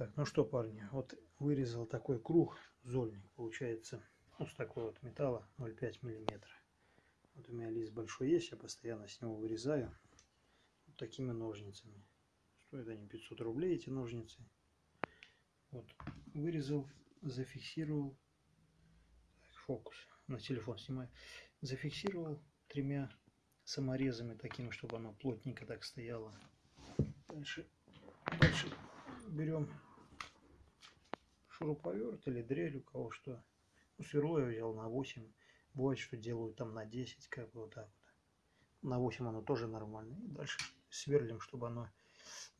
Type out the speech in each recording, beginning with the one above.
Так, ну что, парни, вот вырезал такой круг, зольник, получается, ну, с такой вот металла 0,5 миллиметра. Вот у меня лист большой есть, я постоянно с него вырезаю вот такими ножницами. Стоят они 500 рублей, эти ножницы. Вот, вырезал, зафиксировал. Фокус, на телефон снимаю. Зафиксировал тремя саморезами такими, чтобы оно плотненько так стояло. Дальше, дальше берем шуруповерт или дрель, у кого что. Ну, сверло я взял на 8. Бывает, что делают там на 10, как бы вот так вот. На 8 оно тоже нормально. И дальше сверлим, чтобы оно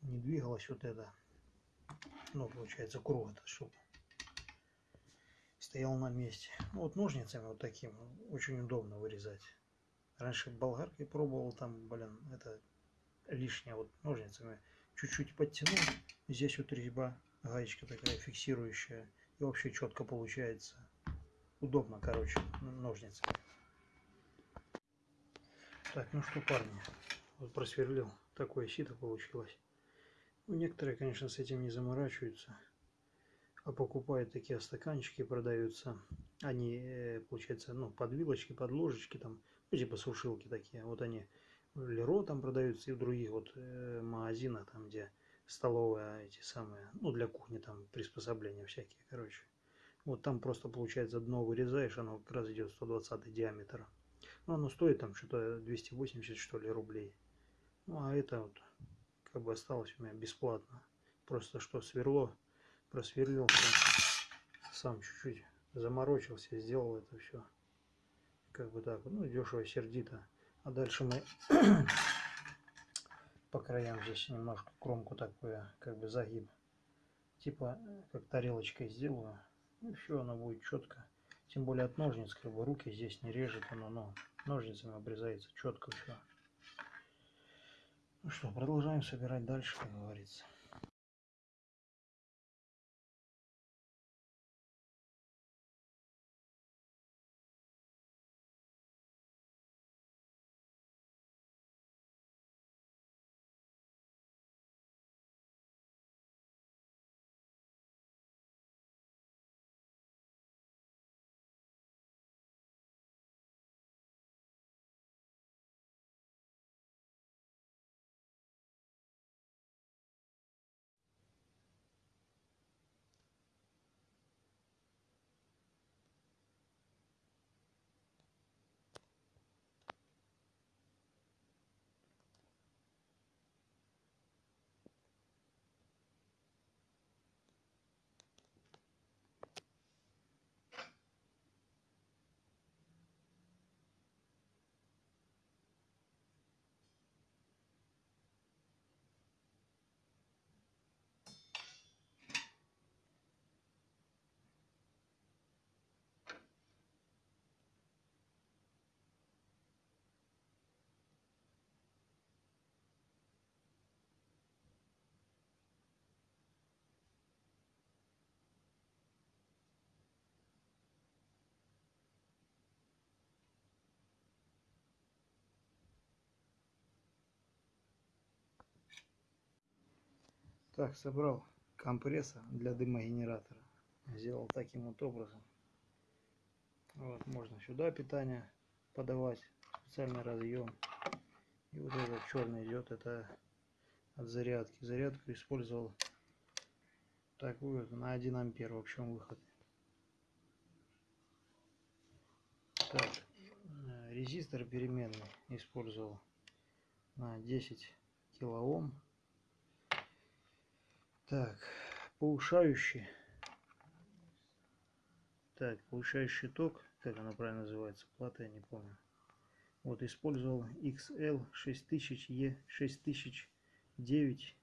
не двигалось вот это. Ну, получается, круг это, чтобы стоял на месте. Ну, вот ножницами вот таким очень удобно вырезать. Раньше болгаркой пробовал, там, блин, это лишнее вот ножницами. Чуть-чуть подтянул. Здесь вот резьба гаечка такая фиксирующая. И вообще четко получается. Удобно, короче, ножницы. Так, ну что, парни, вот просверлил. Такое сито получилось. Ну, некоторые, конечно, с этим не заморачиваются. А покупают такие стаканчики, продаются. Они, э, получается, ну, под вилочки, под ложечки, там, ну, типа сушилки такие. Вот они в Леро там продаются и в других вот э, магазинах, там, где столовая эти самые, ну для кухни там приспособления всякие, короче. Вот там просто получается дно вырезаешь, оно как раз идет 120 диаметра. Ну оно стоит там что-то 280 что ли рублей. Ну а это вот как бы осталось у меня бесплатно. Просто что сверло, просверлил, сам чуть-чуть заморочился, сделал это все. Как бы так, ну дешево, сердито. А дальше мы по краям здесь немножко кромку такую, как бы загиб. Типа, как тарелочкой сделаю. И все, оно будет четко. Тем более от ножниц, как бы руки здесь не режет оно, но ножницами обрезается четко все. Ну что, продолжаем собирать дальше, как говорится. Так, собрал компрессор для дымогенератора. Сделал таким вот образом. Вот, можно сюда питание подавать, специальный разъем. И вот этот черный идет, это от зарядки. Зарядку использовал такую на 1 ампер в общем выход. Так, э, резистор переменный использовал на 10 килоом так, повышающий. Так, повышающий ток, как она правильно называется, плата я не помню. Вот использовал XL 6000E 6009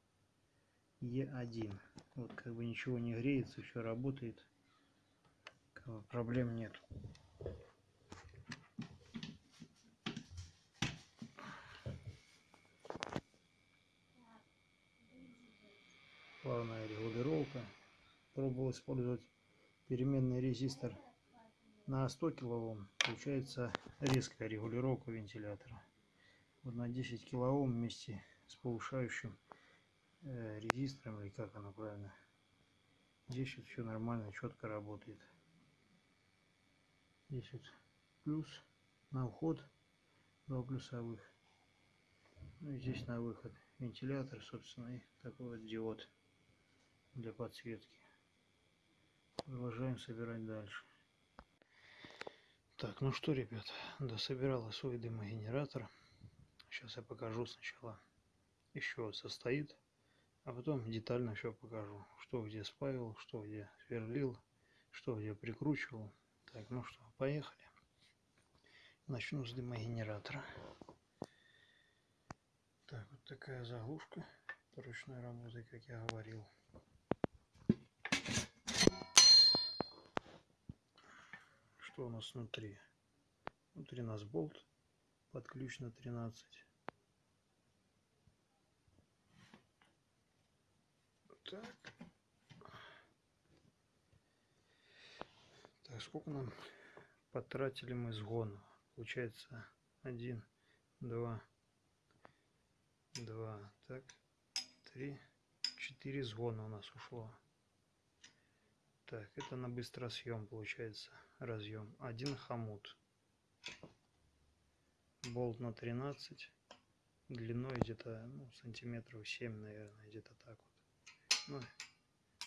E1. Вот как бы ничего не греется, все работает. Проблем нет. плавная регулировка. Пробовал использовать переменный резистор на 100 килоом. Получается резкая регулировка вентилятора. Вот на 10 килоом вместе с повышающим э, резистором, или как оно правильно, Здесь вот все нормально, четко работает. Здесь вот плюс на вход, два плюсовых. Ну и здесь на выход вентилятор, собственно, и такой вот диод для подсветки. Продолжаем собирать дальше. Так, ну что, ребят, дособирала свой дымогенератор. Сейчас я покажу сначала, чего состоит, а потом детально все покажу, что где спаивал, что где сверлил, что где прикручивал. Так, ну что, поехали. Начну с дымогенератора. Так, вот такая заглушка ручной работы, как я говорил. Что у нас внутри? Внутри нас болт под ключ на 13. Так. Так, сколько нам потратили мы сгона? Получается один, два, два, так, три, четыре сгона у нас ушло. Так, это на быстросъем получается разъем. Один хомут. Болт на 13. Длиной где-то ну, сантиметров 7, наверное, где-то так вот. Ну,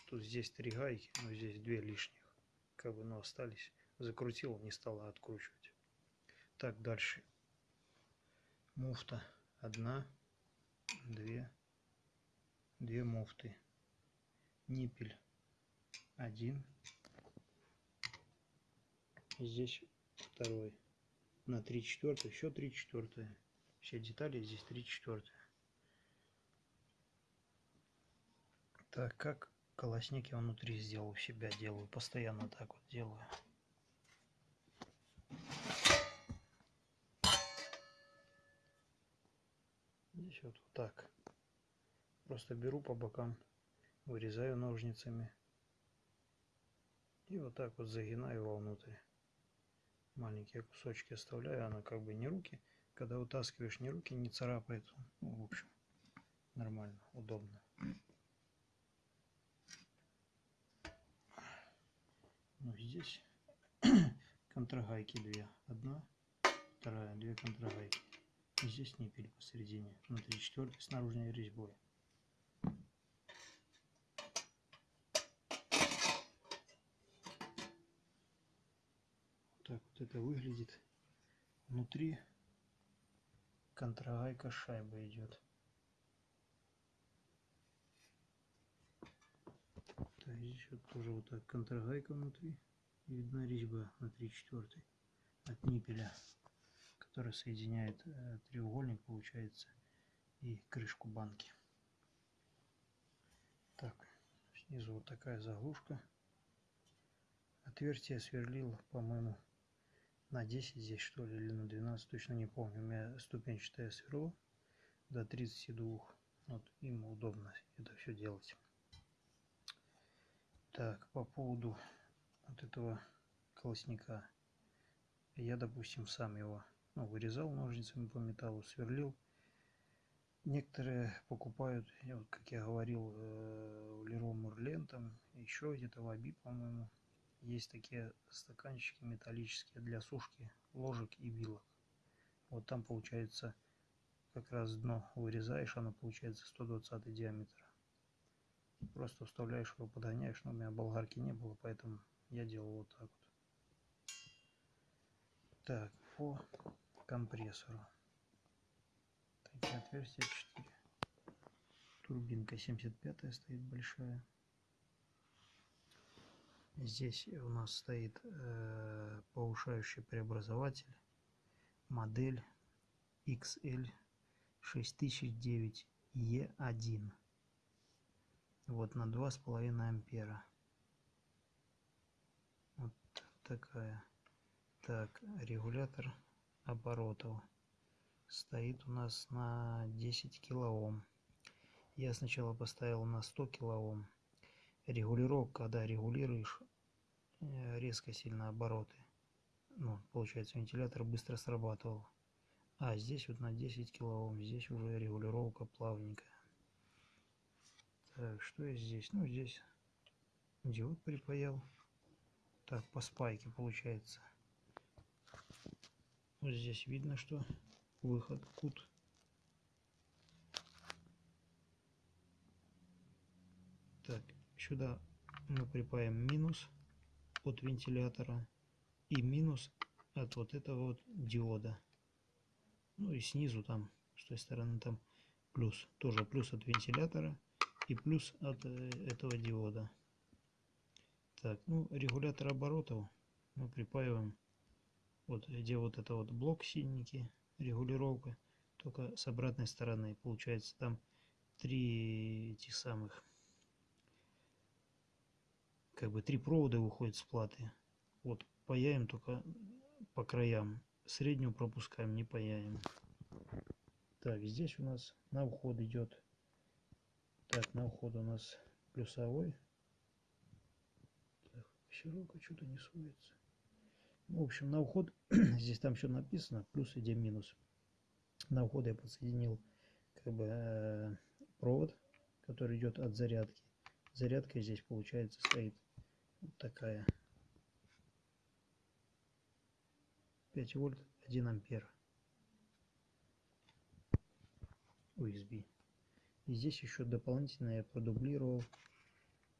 тут здесь три гайки, но здесь две лишних. Как бы, ну, остались. Закрутил, не стала откручивать. Так, дальше. Муфта. Одна, две, две муфты. Ниппель. Один. Здесь второй. На три четвертых, еще три четвертые. Все детали здесь три четвертые. Так, как колосник я внутри сделал у себя, делаю. Постоянно так вот делаю. Здесь вот, вот так. Просто беру по бокам, вырезаю ножницами. И вот так вот загинаю вовнутрь. Маленькие кусочки оставляю, она как бы не руки. Когда вытаскиваешь, не руки не царапает. Ну, в общем, нормально, удобно. Ну, здесь контрагайки две. Одна, вторая, две контрагайки. Здесь ниппель посередине, внутри четвертой с наружной резьбой. Так вот это выглядит. Внутри контрагайка шайба идет. Так, здесь вот тоже вот так контрагайка внутри. И видна резьба на 3 четвертой от ниппеля который соединяет э, треугольник, получается, и крышку банки. Так, снизу вот такая заглушка. Отверстие сверлил, по-моему, на 10 здесь что ли, или на 12, точно не помню. У меня ступенчатое сверло до 32. Вот им удобно это все делать. Так, по поводу вот этого колосника. Я, допустим, сам его ну, вырезал ножницами по металлу, сверлил. Некоторые покупают, вот, как я говорил, в Леро Мурлен, еще где-то в Аби, по-моему, есть такие стаканчики металлические для сушки ложек и вилок. Вот там получается как раз дно вырезаешь, оно получается 120 диаметра. Просто вставляешь его, подгоняешь, но у меня болгарки не было, поэтому я делал вот так вот. Так, по компрессору. Такие отверстия 4. Турбинка 75 стоит большая. Здесь у нас стоит э, повышающий преобразователь. Модель XL 6009 E1. Вот на 2,5 ампера. Вот такая. Так, регулятор оборотов стоит у нас на 10 килоом. Я сначала поставил на 100 килоом. Регулировка, когда регулируешь э, резко сильно обороты, ну, получается, вентилятор быстро срабатывал. А здесь вот на 10 килоом, здесь уже регулировка плавненькая. Так, что есть здесь? Ну, здесь диод припаял. Так, по спайке получается. Вот здесь видно, что выход кут. Так, сюда мы припаем минус от вентилятора и минус от вот этого вот диода. Ну и снизу там, с той стороны там плюс. Тоже плюс от вентилятора и плюс от э, этого диода. Так, ну регулятор оборотов мы припаиваем вот где вот это вот блок синенький, регулировка, только с обратной стороны. Получается там три этих самых как бы три провода выходят с платы. Вот паяем только по краям. Среднюю пропускаем, не паяем. Так, здесь у нас на вход идет. Так, на вход у нас плюсовой. Так, щерока что-то не суется. Ну, в общем, на вход здесь там все написано, плюс и минус. На вход я подсоединил как бы э, провод, который идет от зарядки. Зарядка здесь получается стоит такая. 5 вольт, 1 ампер. USB. И здесь еще дополнительно я продублировал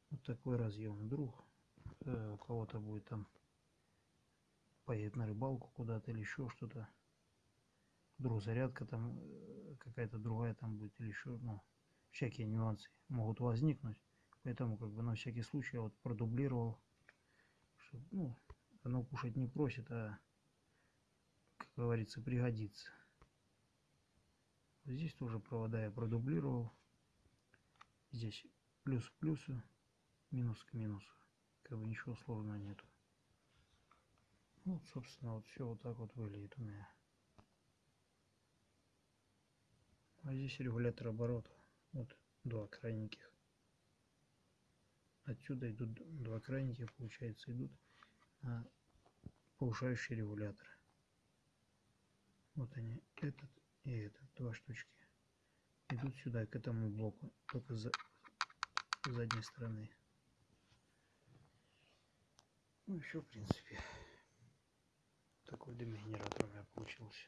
вот такой разъем. Вдруг э, у кого-то будет там поедет на рыбалку куда-то или еще что-то. Вдруг зарядка там э, какая-то другая там будет или еще, ну, всякие нюансы могут возникнуть. Поэтому как бы на всякий случай я вот продублировал, чтобы, ну, оно кушать не просит, а, как говорится, пригодится. Здесь тоже провода я продублировал. Здесь плюс к плюсу, минус к минусу. Как бы ничего сложного нету. Вот, собственно, вот все вот так вот выглядит у меня. А здесь регулятор оборота. Вот два крайненьких отсюда идут два крайники, получается, идут на повышающий регулятор. Вот они, этот и этот, два штучки. Идут сюда, к этому блоку, только за с задней стороны. Ну все, в принципе. Такой дымогенератор у меня получился.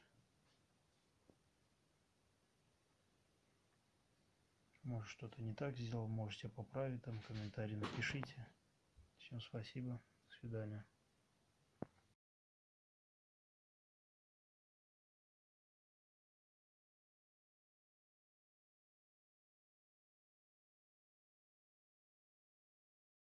Может что-то не так сделал, можете поправить, там комментарий напишите. Всем спасибо, до свидания.